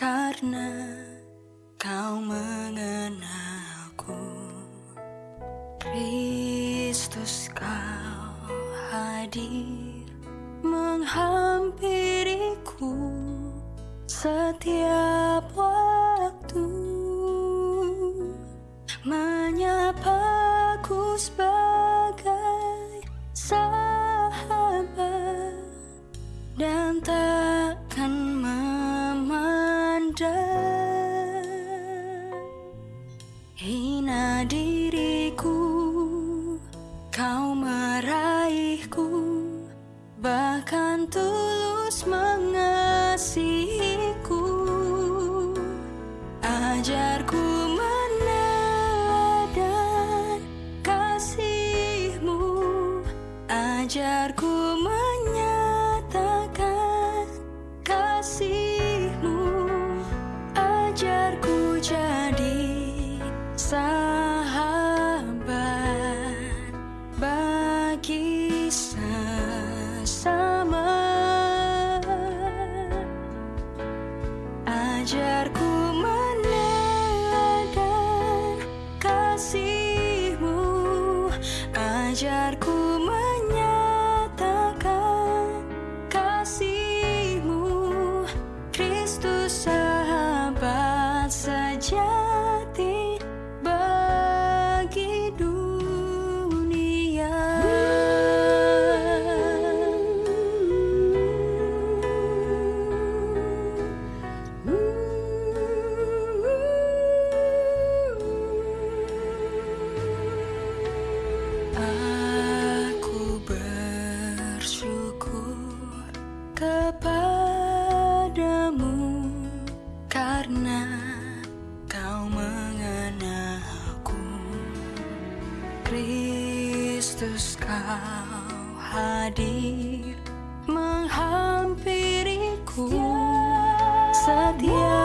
karena kau mengenalku. Kristus kau hadir menghampiriku setiap bahkan tulus mengasihiku. Ajarku meneladani kasihmu. Ajarku menyatakan kasihmu. Ajarku jadi ajarku Kristus kau hadir menghampiriku. Setia.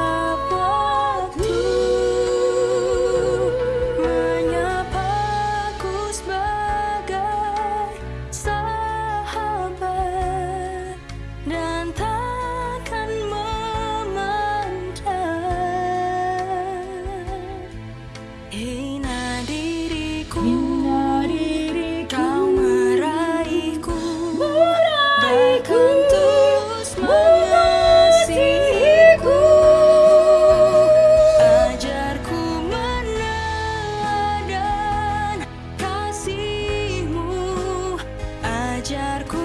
mengejarku